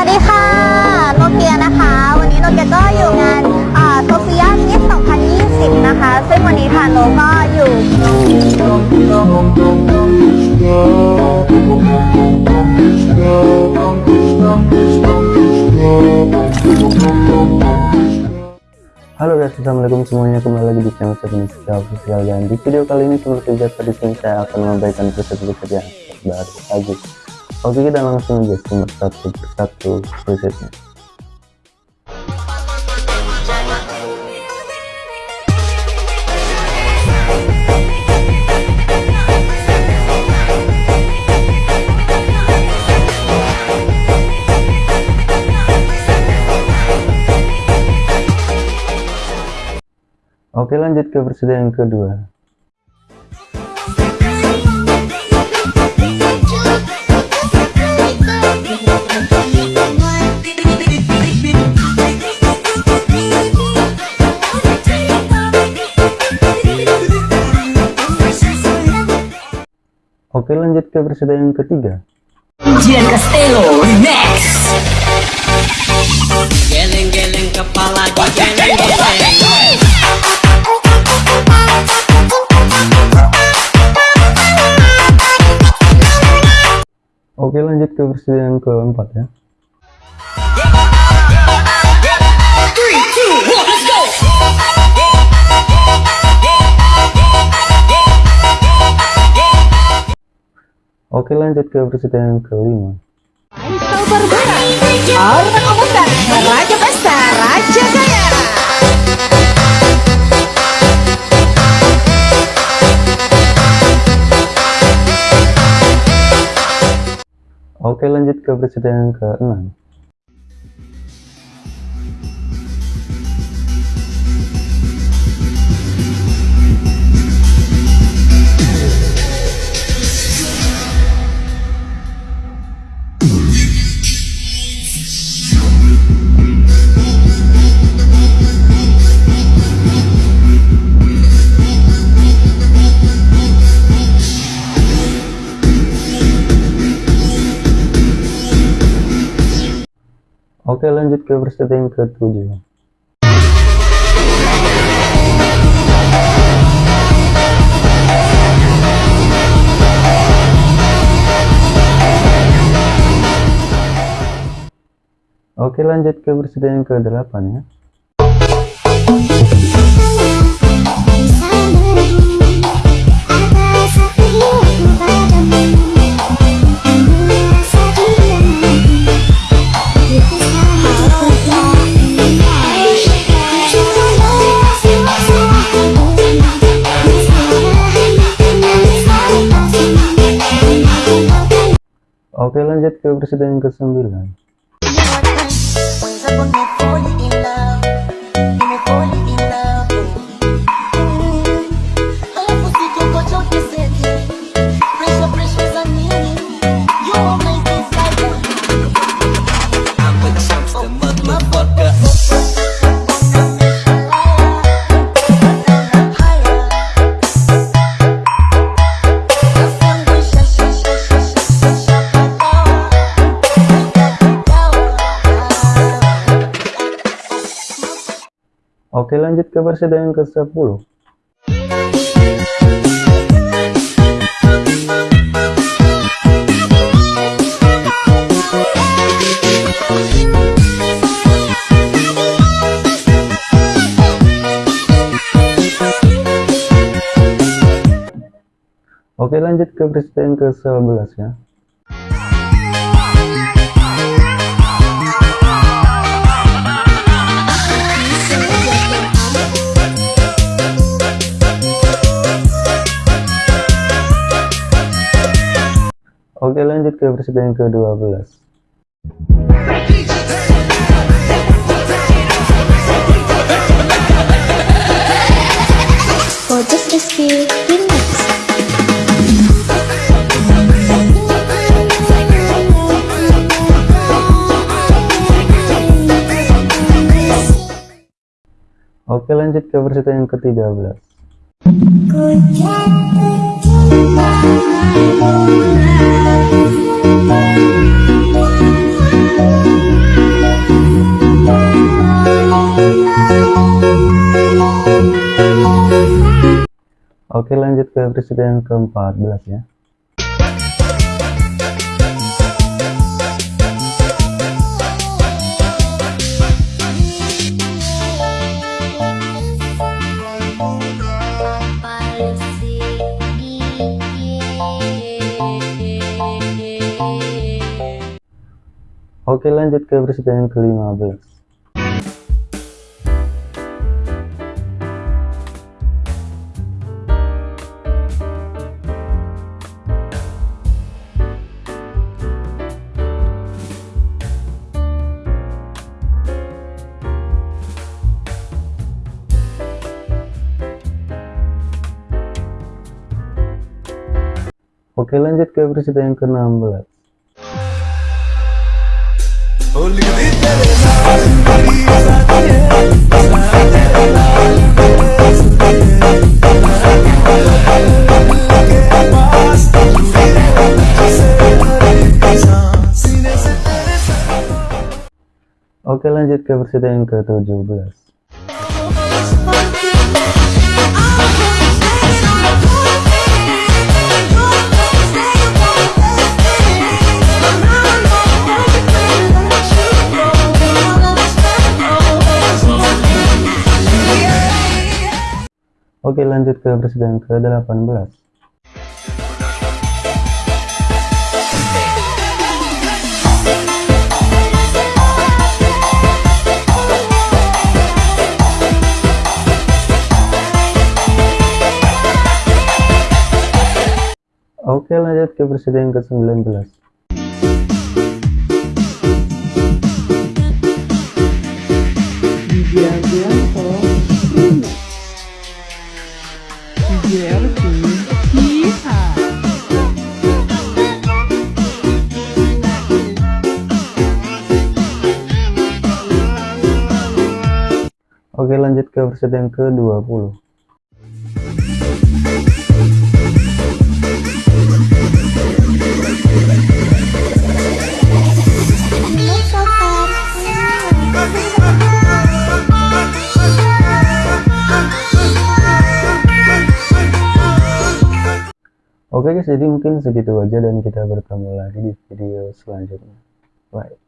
วัสดีค่ะ โนเกียนะคะ วันนี้โนเกียก็อยู่งานโซเฟียมิส2020 นะคะ ซึ่งวันนี้ค่ะโนก็อยู่ Halo guys, assalamualaikum semuanya kembali lagi di channel saya Secara Official dan di video kali ini seperti biasa di sini saya akan memberikan preset-preset yang baru lagi. Oke kita langsung aja simak satu persatu presetnya. Oke lanjut ke versi yang kedua. Oke lanjut ke versi yang ketiga. Jian Castello Remix Geleng-geleng kepala digeleng-geleng Oke lanjut ke versi yang keempat ya. Oke lanjut ke versi yang kelima. Orang Komuter Raja Pesta Raja Kaya Oke lanjut ke versi yang keenam. Oke lanjut ke versi yang ketujuh. Oke lanjut ke versi yang ke-8 ya. Oke lanjut ke yang ke-9. Oke lanjut ke versi yang ke-10. Oke lanjut ke versi yang ke-11 ya. Oke lanjut ke versi yang ke-12. Pojok Rizky Remix. Oke lanjut ke versi yang ke-13. Ku jatuh cinta Oke lanjut ke presiden yang ke-14 ya. Oke lanjut ke presiden yang ke-15. Oke lanjut ke presiden yang ke-16. Oke lanjut ke presiden yang ke-17. Oke lanjut ke presiden yang ke-18. Oke lanjut ke presiden yang ke-19. Widianto Bruno Oke lanjut ke presiden yang ke-20. Oke guys, jadi mungkin segitu aja dan kita bertemu lagi di video selanjutnya. Bye.